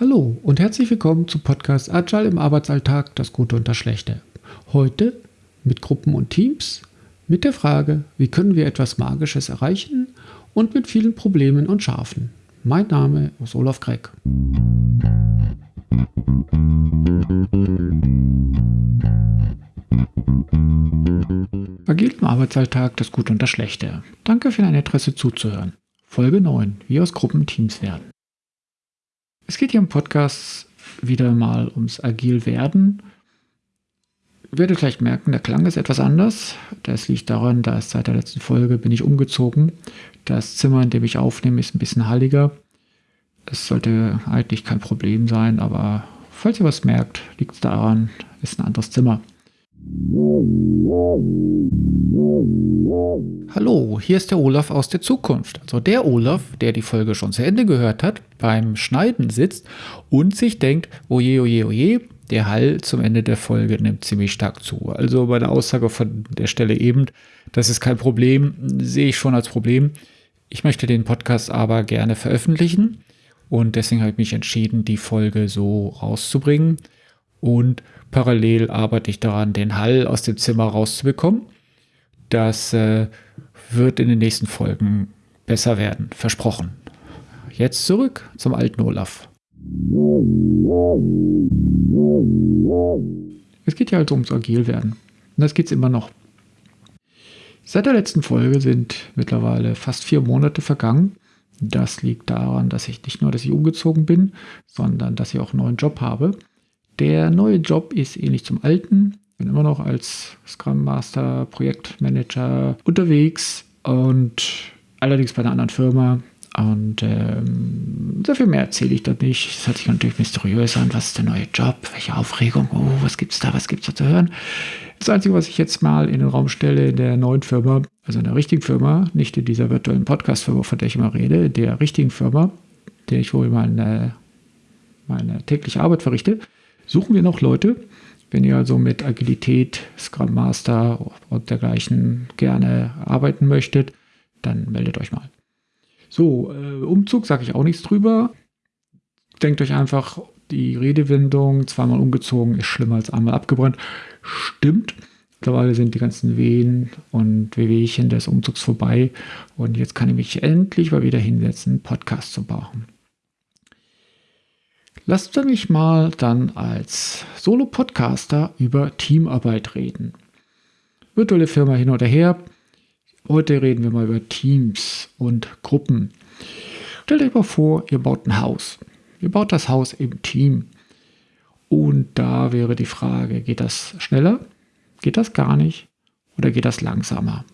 Hallo und herzlich willkommen zum Podcast Agile im Arbeitsalltag, das Gute und das Schlechte. Heute mit Gruppen und Teams, mit der Frage, wie können wir etwas Magisches erreichen und mit vielen Problemen und Schafen. Mein Name ist Olaf Gregg. Agil im Arbeitsalltag, das Gute und das Schlechte. Danke für dein Interesse zuzuhören. Folge 9, wie aus Gruppen Teams werden. Es geht hier im Podcast wieder mal ums Agil werden. Ihr werdet vielleicht merken, der Klang ist etwas anders. Das liegt daran, dass seit der letzten Folge bin ich umgezogen. Das Zimmer, in dem ich aufnehme, ist ein bisschen halliger. Es sollte eigentlich kein Problem sein, aber falls ihr was merkt, liegt es daran, ist ein anderes Zimmer. Hallo, hier ist der Olaf aus der Zukunft. Also der Olaf, der die Folge schon zu Ende gehört hat, beim Schneiden sitzt und sich denkt, oje, oje, oje, der Hall zum Ende der Folge nimmt ziemlich stark zu. Also bei der Aussage von der Stelle eben, das ist kein Problem, sehe ich schon als Problem. Ich möchte den Podcast aber gerne veröffentlichen und deswegen habe ich mich entschieden, die Folge so rauszubringen. Und parallel arbeite ich daran, den Hall aus dem Zimmer rauszubekommen. Das äh, wird in den nächsten Folgen besser werden, versprochen. Jetzt zurück zum alten Olaf. Es geht ja also ums Agilwerden. Und das geht es immer noch. Seit der letzten Folge sind mittlerweile fast vier Monate vergangen. Das liegt daran, dass ich nicht nur, dass ich umgezogen bin, sondern dass ich auch einen neuen Job habe. Der neue Job ist ähnlich zum alten. Bin immer noch als Scrum Master, Projektmanager unterwegs und allerdings bei einer anderen Firma. Und ähm, sehr viel mehr erzähle ich da nicht. Es hört sich natürlich mysteriös an. Was ist der neue Job? Welche Aufregung? Oh, was gibt's da? Was gibt's da zu hören? Das Einzige, was ich jetzt mal in den Raum stelle, in der neuen Firma, also in der richtigen Firma, nicht in dieser virtuellen Podcast-Firma, von der ich immer rede, der richtigen Firma, der ich wohl meine, meine tägliche Arbeit verrichte, suchen wir noch Leute. Wenn ihr also mit Agilität, Scrum Master und dergleichen gerne arbeiten möchtet, dann meldet euch mal. So, äh, Umzug sage ich auch nichts drüber. Denkt euch einfach, die Redewendung zweimal umgezogen ist schlimmer als einmal abgebrannt. Stimmt. Mittlerweile sind die ganzen Wehen und Wehwehchen des Umzugs vorbei und jetzt kann ich mich endlich mal wieder hinsetzen, Podcast zu machen. Lasst mich mal dann als Solo-Podcaster über Teamarbeit reden. Virtuelle Firma hin oder her. Heute reden wir mal über Teams und Gruppen. Stellt euch mal vor, ihr baut ein Haus. Ihr baut das Haus im Team. Und da wäre die Frage, geht das schneller? Geht das gar nicht? Oder geht das langsamer?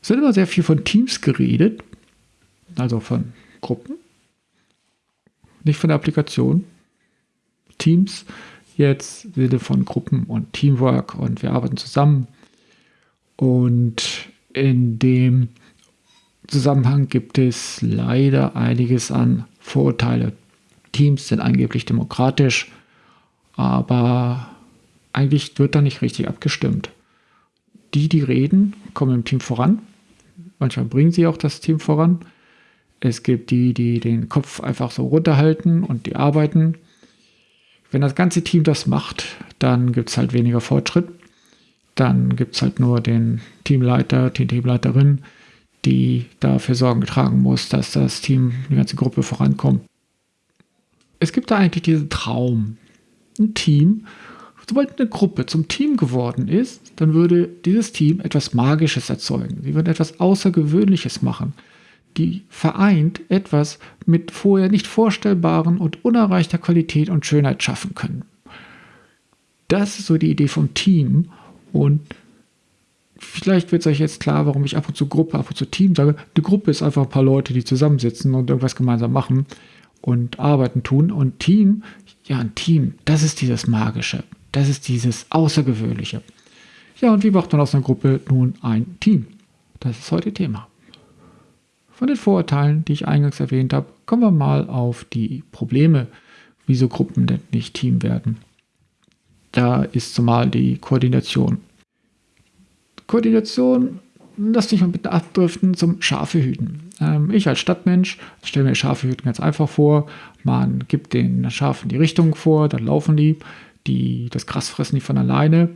Es wird immer sehr viel von Teams geredet, also von Gruppen nicht von der Applikation. Teams jetzt Sinne von Gruppen und Teamwork und wir arbeiten zusammen. Und in dem Zusammenhang gibt es leider einiges an Vorurteile. Teams sind angeblich demokratisch, aber eigentlich wird da nicht richtig abgestimmt. Die, die reden, kommen im Team voran. Manchmal bringen sie auch das Team voran. Es gibt die, die den Kopf einfach so runterhalten und die arbeiten. Wenn das ganze Team das macht, dann gibt es halt weniger Fortschritt. Dann gibt es halt nur den Teamleiter, die Teamleiterin, die dafür Sorgen tragen muss, dass das Team, die ganze Gruppe vorankommt. Es gibt da eigentlich diesen Traum. Ein Team, sobald eine Gruppe zum Team geworden ist, dann würde dieses Team etwas Magisches erzeugen. Sie würden etwas Außergewöhnliches machen die vereint etwas mit vorher nicht vorstellbaren und unerreichter Qualität und Schönheit schaffen können. Das ist so die Idee vom Team und vielleicht wird es euch jetzt klar, warum ich ab und zu Gruppe, ab und zu Team sage. Die Gruppe ist einfach ein paar Leute, die zusammensitzen und irgendwas gemeinsam machen und arbeiten tun und Team, ja, ein Team, das ist dieses Magische, das ist dieses Außergewöhnliche. Ja, und wie macht man aus einer Gruppe nun ein Team? Das ist heute Thema. Von den Vorurteilen, die ich eingangs erwähnt habe, kommen wir mal auf die Probleme, wieso Gruppen denn nicht Team werden. Da ist zumal die Koordination. Koordination lass dich mal bitte abdriften zum Schafe hüten. Ähm, ich als Stadtmensch stelle mir Schafe hüten ganz einfach vor. Man gibt den Schafen die Richtung vor, dann laufen die, die das Gras fressen die von alleine.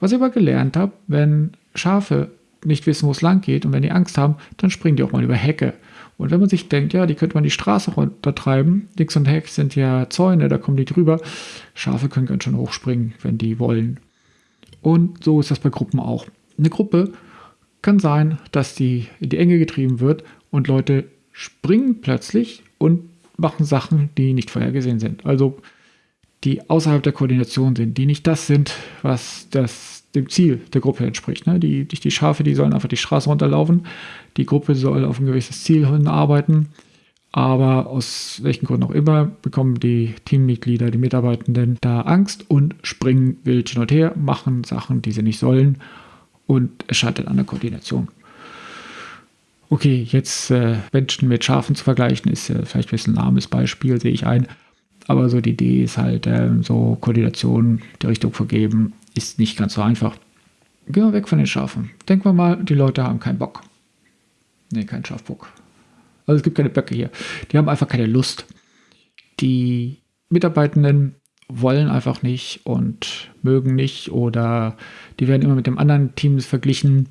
Was ich aber gelernt habe, wenn Schafe nicht wissen, wo es lang geht und wenn die Angst haben, dann springen die auch mal über Hecke. Und wenn man sich denkt, ja, die könnte man die Straße runtertreiben, links und rechts sind ja Zäune, da kommen die drüber. Schafe können ganz schön hochspringen, wenn die wollen. Und so ist das bei Gruppen auch. Eine Gruppe kann sein, dass die in die Enge getrieben wird und Leute springen plötzlich und machen Sachen, die nicht vorhergesehen sind. Also die außerhalb der Koordination sind, die nicht das sind, was das dem Ziel der Gruppe entspricht. Ne? Die, die, die Schafe, die sollen einfach die Straße runterlaufen. Die Gruppe soll auf ein gewisses Ziel hinarbeiten. Aber aus welchen Gründen auch immer bekommen die Teammitglieder, die Mitarbeitenden da Angst und springen wild hin und her, machen Sachen, die sie nicht sollen und es scheitert an der Koordination. Okay, jetzt äh, Menschen mit Schafen zu vergleichen, ist äh, vielleicht ein bisschen ein lahmes Beispiel, sehe ich ein. Aber so die Idee ist halt, äh, so Koordination, die Richtung vergeben, ist nicht ganz so einfach. Gehen wir weg von den Schafen. Denken wir mal, die Leute haben keinen Bock. Nee, kein Schafbock. Also es gibt keine Böcke hier. Die haben einfach keine Lust. Die Mitarbeitenden wollen einfach nicht und mögen nicht oder die werden immer mit dem anderen Team verglichen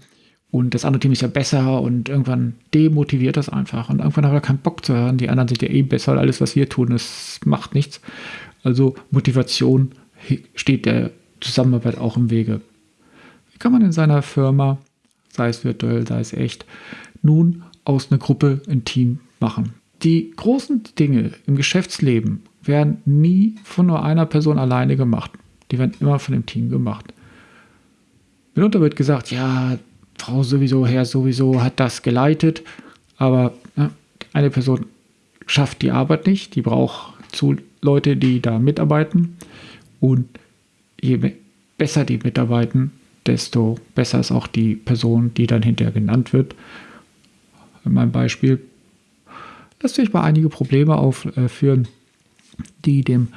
und das andere Team ist ja besser und irgendwann demotiviert das einfach und irgendwann hat er keinen Bock zu hören, die anderen sind ja eh besser, alles was wir tun, das macht nichts. Also Motivation steht der Zusammenarbeit auch im Wege. Wie kann man in seiner Firma, sei es virtuell, sei es echt, nun aus einer Gruppe ein Team machen? Die großen Dinge im Geschäftsleben werden nie von nur einer Person alleine gemacht. Die werden immer von dem Team gemacht. Mitunter wird gesagt, ja, Frau sowieso, Herr sowieso hat das geleitet, aber ne, eine Person schafft die Arbeit nicht, die braucht zu Leute, die da mitarbeiten und je besser die mitarbeiten, desto besser ist auch die Person, die dann hinterher genannt wird. In meinem Beispiel lässt sich mal einige Probleme aufführen, die dem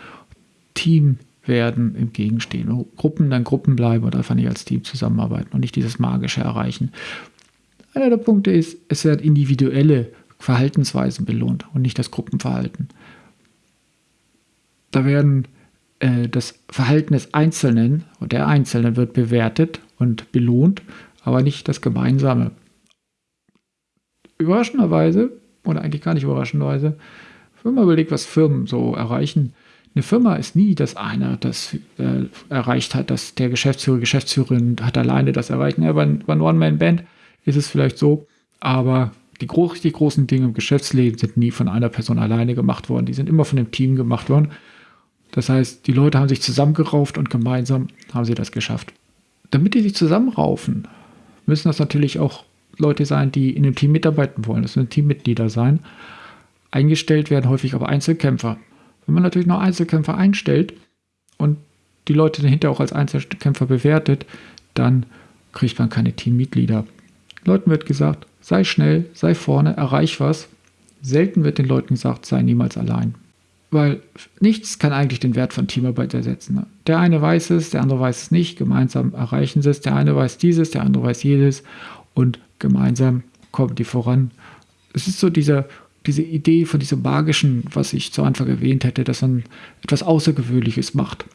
Team werden entgegenstehen. Gruppen dann Gruppen bleiben und einfach nicht als Team zusammenarbeiten und nicht dieses Magische erreichen. Einer der Punkte ist, es werden individuelle Verhaltensweisen belohnt und nicht das Gruppenverhalten. Da werden äh, das Verhalten des Einzelnen und der Einzelnen wird bewertet und belohnt, aber nicht das Gemeinsame. Überraschenderweise, oder eigentlich gar nicht überraschenderweise, wenn man überlegt, was Firmen so erreichen, eine Firma ist nie, dass einer das äh, erreicht hat, dass der Geschäftsführer, Geschäftsführerin hat alleine das erreicht. Ja, bei, bei einer One-Man-Band ist es vielleicht so, aber die richtig großen Dinge im Geschäftsleben sind nie von einer Person alleine gemacht worden. Die sind immer von dem Team gemacht worden. Das heißt, die Leute haben sich zusammengerauft und gemeinsam haben sie das geschafft. Damit die sich zusammenraufen, müssen das natürlich auch Leute sein, die in dem Team mitarbeiten wollen. Das müssen Teammitglieder sein. Eingestellt werden häufig aber Einzelkämpfer. Wenn man natürlich noch Einzelkämpfer einstellt und die Leute dahinter auch als Einzelkämpfer bewertet, dann kriegt man keine Teammitglieder. Leuten wird gesagt, sei schnell, sei vorne, erreich was. Selten wird den Leuten gesagt, sei niemals allein. Weil nichts kann eigentlich den Wert von Teamarbeit ersetzen. Der eine weiß es, der andere weiß es nicht, gemeinsam erreichen sie es. Der eine weiß dieses, der andere weiß jedes und gemeinsam kommen die voran. Es ist so dieser diese Idee von diesem magischen, was ich zu Anfang erwähnt hätte, dass man etwas Außergewöhnliches macht.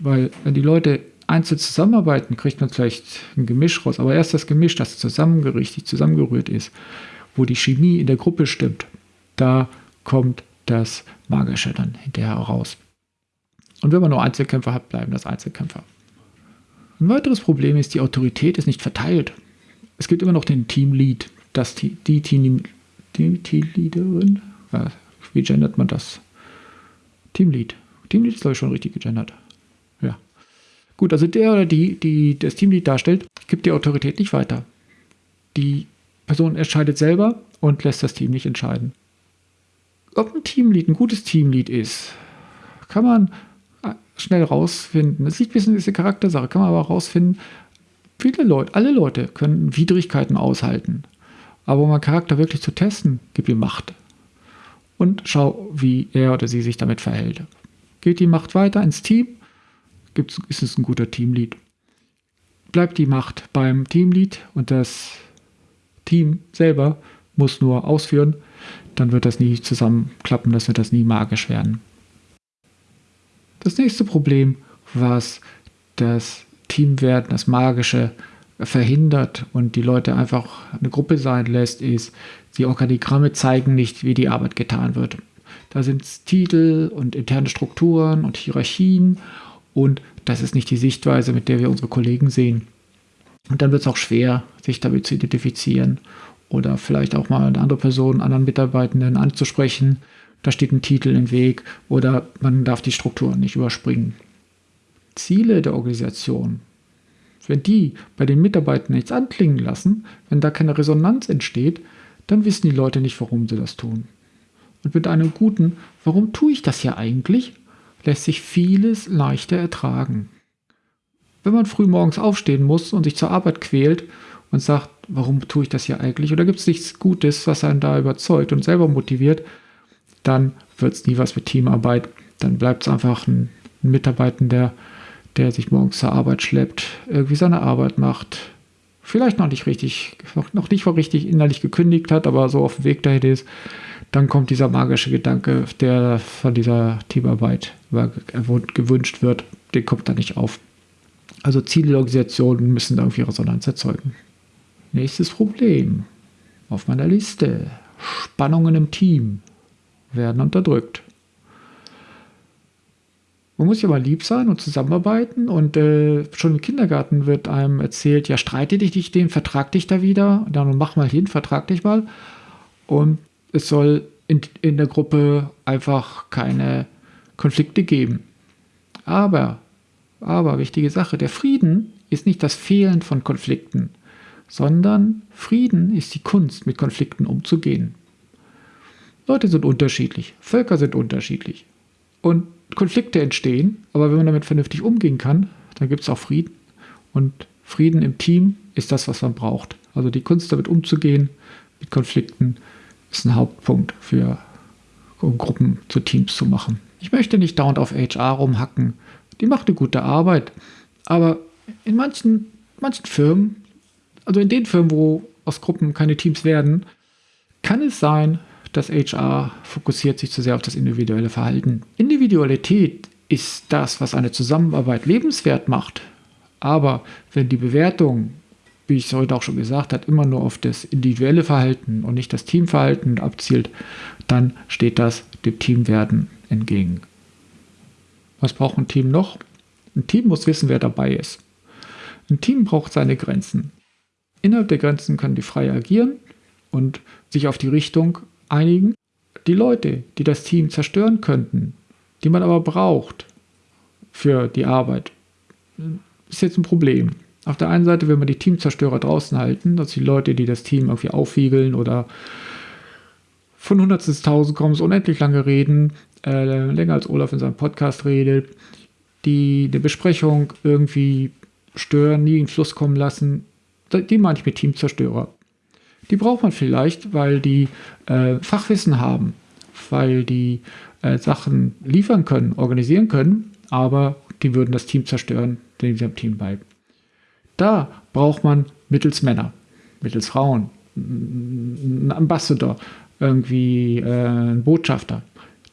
Weil wenn die Leute einzeln zusammenarbeiten, kriegt man vielleicht ein Gemisch raus. Aber erst das Gemisch, das zusammengerichtet, zusammengerührt ist, wo die Chemie in der Gruppe stimmt, da kommt das Magische dann hinterher raus. Und wenn man nur Einzelkämpfer hat, bleiben das Einzelkämpfer. Ein weiteres Problem ist, die Autorität ist nicht verteilt. Es gibt immer noch den Teamlead, das, die Team, Teamleaderin. Ja, wie gendert man das? Teamlead. Teamlead ist, glaube ich, schon richtig gegendert. Ja. Gut, also der oder die, die das Teamlead darstellt, gibt die Autorität nicht weiter. Die Person entscheidet selber und lässt das Team nicht entscheiden. Ob ein Teamlead ein gutes Teamlead ist, kann man schnell rausfinden. Es liegt ein bisschen dieser Charaktersache, kann man aber rausfinden. Viele Leute, alle Leute können Widrigkeiten aushalten. Aber um einen Charakter wirklich zu testen, gib ihm Macht. Und schau, wie er oder sie sich damit verhält. Geht die Macht weiter ins Team, ist es ein guter Teamlead. Bleibt die Macht beim Teamlead und das Team selber muss nur ausführen, dann wird das nie zusammenklappen, das wird das nie magisch werden. Das nächste Problem, was das Teamwerden, das Magische verhindert und die Leute einfach eine Gruppe sein lässt, ist, die Organigramme zeigen nicht, wie die Arbeit getan wird. Da sind Titel und interne Strukturen und Hierarchien und das ist nicht die Sichtweise, mit der wir unsere Kollegen sehen. Und dann wird es auch schwer, sich damit zu identifizieren oder vielleicht auch mal eine andere Person, anderen Mitarbeitenden anzusprechen. Da steht ein Titel im Weg oder man darf die Strukturen nicht überspringen. Ziele der Organisation, wenn die bei den Mitarbeitern nichts anklingen lassen, wenn da keine Resonanz entsteht, dann wissen die Leute nicht, warum sie das tun. Und mit einem guten, warum tue ich das ja eigentlich, lässt sich vieles leichter ertragen. Wenn man früh morgens aufstehen muss und sich zur Arbeit quält und sagt, warum tue ich das ja eigentlich, oder gibt es nichts Gutes, was einen da überzeugt und selber motiviert, dann wird es nie was mit Teamarbeit. Dann bleibt es einfach ein, ein Mitarbeitender, der sich morgens zur Arbeit schleppt, irgendwie seine Arbeit macht, vielleicht noch nicht richtig, noch nicht richtig innerlich gekündigt hat, aber so auf dem Weg dahin ist, dann kommt dieser magische Gedanke, der von dieser Teamarbeit gewünscht wird, der kommt da nicht auf. Also Zielorganisationen müssen da irgendwie Resonanz erzeugen. Nächstes Problem auf meiner Liste. Spannungen im Team werden unterdrückt. Man muss ja mal lieb sein und zusammenarbeiten und äh, schon im Kindergarten wird einem erzählt, ja, streite dich nicht den, vertrag dich da wieder, dann mach mal hin, vertrag dich mal. Und es soll in, in der Gruppe einfach keine Konflikte geben. Aber, aber, wichtige Sache, der Frieden ist nicht das Fehlen von Konflikten, sondern Frieden ist die Kunst, mit Konflikten umzugehen. Leute sind unterschiedlich, Völker sind unterschiedlich. Und Konflikte entstehen, aber wenn man damit vernünftig umgehen kann, dann gibt es auch Frieden. Und Frieden im Team ist das, was man braucht. Also die Kunst damit umzugehen, mit Konflikten, ist ein Hauptpunkt für um Gruppen zu Teams zu machen. Ich möchte nicht dauernd auf HR rumhacken. Die macht eine gute Arbeit. Aber in manchen, manchen Firmen, also in den Firmen, wo aus Gruppen keine Teams werden, kann es sein, dass HR fokussiert sich zu sehr auf das individuelle Verhalten. Individualität ist das, was eine Zusammenarbeit lebenswert macht. Aber wenn die Bewertung, wie ich es heute auch schon gesagt habe, immer nur auf das individuelle Verhalten und nicht das Teamverhalten abzielt, dann steht das dem Teamwerden entgegen. Was braucht ein Team noch? Ein Team muss wissen, wer dabei ist. Ein Team braucht seine Grenzen. Innerhalb der Grenzen können die frei agieren und sich auf die Richtung einigen. Die Leute, die das Team zerstören könnten, die man aber braucht für die Arbeit, ist jetzt ein Problem. Auf der einen Seite will man die Teamzerstörer draußen halten, also die Leute, die das Team irgendwie aufwiegeln oder von Hundertstel Tausend kommen, so unendlich lange reden, äh, länger als Olaf in seinem Podcast redet, die eine Besprechung irgendwie stören, nie in Fluss kommen lassen, die meine ich mit Teamzerstörer. Die braucht man vielleicht, weil die äh, Fachwissen haben, weil die äh, Sachen liefern können, organisieren können, aber die würden das Team zerstören, den sie am Team bleiben. Da braucht man mittels Männer, mittels Frauen, einen Ambassador, irgendwie äh, einen Botschafter,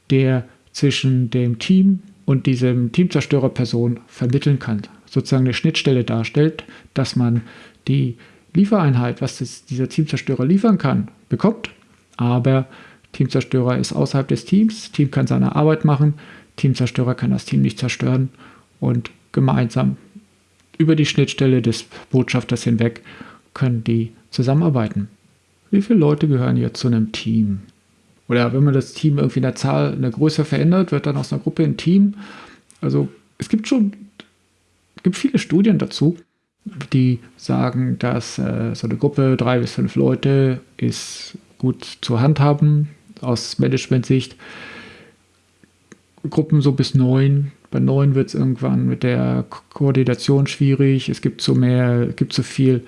der zwischen dem Team und diesem Teamzerstörerperson vermitteln kann, sozusagen eine Schnittstelle darstellt, dass man die Liefereinheit, was das, dieser Teamzerstörer liefern kann, bekommt. Aber Teamzerstörer ist außerhalb des Teams. Team kann seine Arbeit machen. Teamzerstörer kann das Team nicht zerstören. Und gemeinsam über die Schnittstelle des Botschafters hinweg können die zusammenarbeiten. Wie viele Leute gehören jetzt zu einem Team? Oder wenn man das Team irgendwie in der Zahl, in der Größe verändert, wird dann aus einer Gruppe ein Team. Also es gibt schon, gibt viele Studien dazu die sagen, dass äh, so eine Gruppe, drei bis fünf Leute, ist gut zu handhaben aus Management-Sicht. Gruppen so bis neun. Bei neun wird es irgendwann mit der Koordination schwierig. Es gibt so mehr, gibt so viel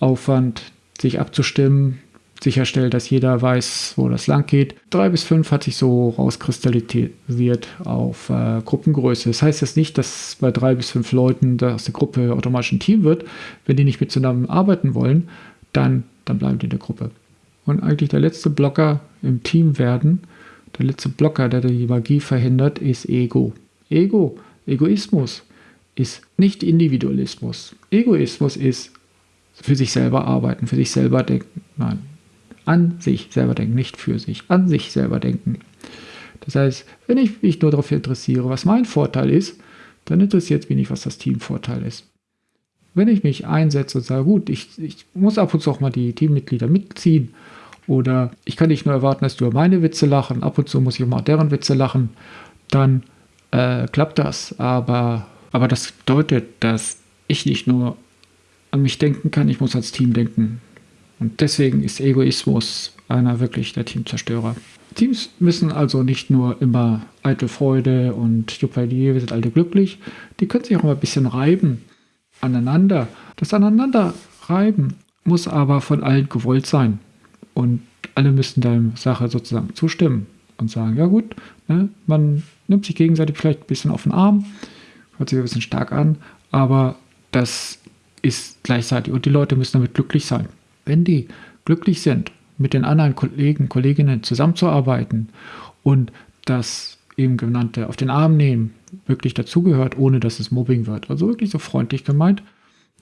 Aufwand, sich abzustimmen sicherstellt, dass jeder weiß, wo das lang geht. Drei bis fünf hat sich so rauskristallisiert auf äh, Gruppengröße. Das heißt jetzt nicht, dass bei drei bis fünf Leuten aus der Gruppe automatisch ein Team wird. Wenn die nicht miteinander arbeiten wollen, dann dann bleiben die in der Gruppe. Und eigentlich der letzte Blocker im Team werden, der letzte Blocker, der die Magie verhindert, ist Ego. Ego, Egoismus ist nicht Individualismus. Egoismus ist für sich selber arbeiten, für sich selber denken. Nein, an sich selber denken, nicht für sich, an sich selber denken. Das heißt, wenn ich mich nur darauf interessiere, was mein Vorteil ist, dann interessiert es mich nicht, was das Teamvorteil ist. Wenn ich mich einsetze und sage, gut, ich, ich muss ab und zu auch mal die Teammitglieder mitziehen oder ich kann nicht nur erwarten, dass du über meine Witze lachen, ab und zu muss ich auch mal deren Witze lachen, dann äh, klappt das. Aber, aber das bedeutet, dass ich nicht nur an mich denken kann, ich muss als Team denken. Und deswegen ist Egoismus einer wirklich der Teamzerstörer. Teams müssen also nicht nur immer eitel Freude und Juppalier, wir sind alle glücklich, die können sich auch mal ein bisschen reiben aneinander. Das Aneinanderreiben muss aber von allen gewollt sein. Und alle müssen der Sache sozusagen zustimmen und sagen, ja gut, ne, man nimmt sich gegenseitig vielleicht ein bisschen auf den Arm, hört sich ein bisschen stark an, aber das ist gleichzeitig und die Leute müssen damit glücklich sein. Wenn die glücklich sind mit den anderen Kollegen, Kolleginnen zusammenzuarbeiten und das eben genannte auf den Arm nehmen wirklich dazugehört, ohne dass es Mobbing wird, also wirklich so freundlich gemeint,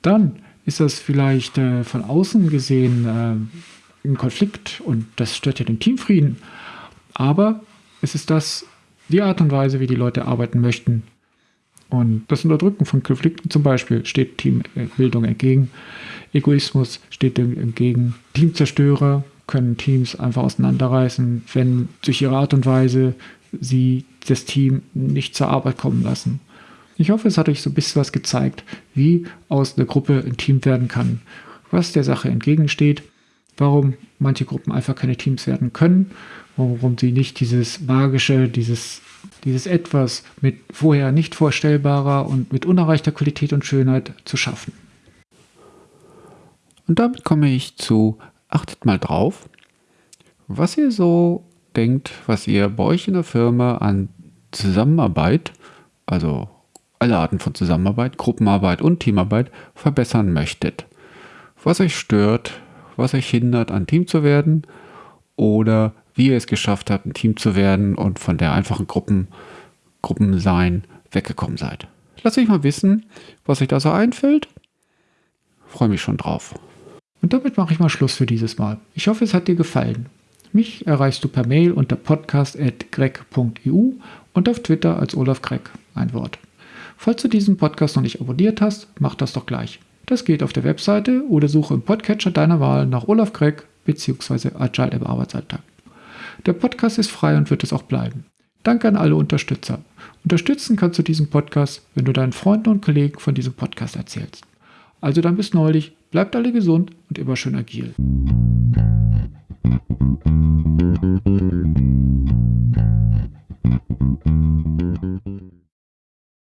dann ist das vielleicht äh, von außen gesehen äh, ein Konflikt und das stört ja den Teamfrieden. Aber es ist das die Art und Weise, wie die Leute arbeiten möchten. Und das Unterdrücken von Konflikten zum Beispiel steht Teambildung entgegen. Egoismus steht dem entgegen. Teamzerstörer können Teams einfach auseinanderreißen, wenn durch ihre Art und Weise sie das Team nicht zur Arbeit kommen lassen. Ich hoffe, es hat euch so ein bisschen was gezeigt, wie aus einer Gruppe ein Team werden kann, was der Sache entgegensteht, warum manche Gruppen einfach keine Teams werden können, warum sie nicht dieses magische, dieses, dieses etwas mit vorher nicht vorstellbarer und mit unerreichter Qualität und Schönheit zu schaffen. Und damit komme ich zu achtet mal drauf, was ihr so denkt, was ihr bei euch in der Firma an Zusammenarbeit, also alle Arten von Zusammenarbeit, Gruppenarbeit und Teamarbeit verbessern möchtet. Was euch stört, was euch hindert, ein Team zu werden oder wie ihr es geschafft habt, ein Team zu werden und von der einfachen Gruppen, Gruppensein weggekommen seid. Lasst mich mal wissen, was euch da so einfällt. Freue mich schon drauf. Und damit mache ich mal Schluss für dieses Mal. Ich hoffe, es hat dir gefallen. Mich erreichst du per Mail unter podcast.greg.eu und auf Twitter als Olaf Greg, ein Wort. Falls du diesen Podcast noch nicht abonniert hast, mach das doch gleich. Das geht auf der Webseite oder suche im Podcatcher deiner Wahl nach Olaf Greg bzw. Agile im Arbeitsalltag. Der Podcast ist frei und wird es auch bleiben. Danke an alle Unterstützer. Unterstützen kannst du diesen Podcast, wenn du deinen Freunden und Kollegen von diesem Podcast erzählst. Also dann bis neulich, bleibt alle gesund und immer schön agil.